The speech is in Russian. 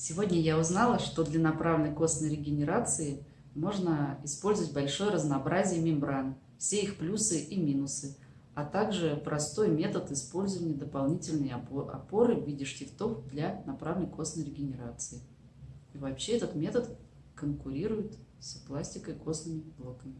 Сегодня я узнала, что для направленной костной регенерации можно использовать большое разнообразие мембран, все их плюсы и минусы, а также простой метод использования дополнительной опоры в виде штифтов для направленной костной регенерации. И вообще этот метод конкурирует с пластикой костными блоками.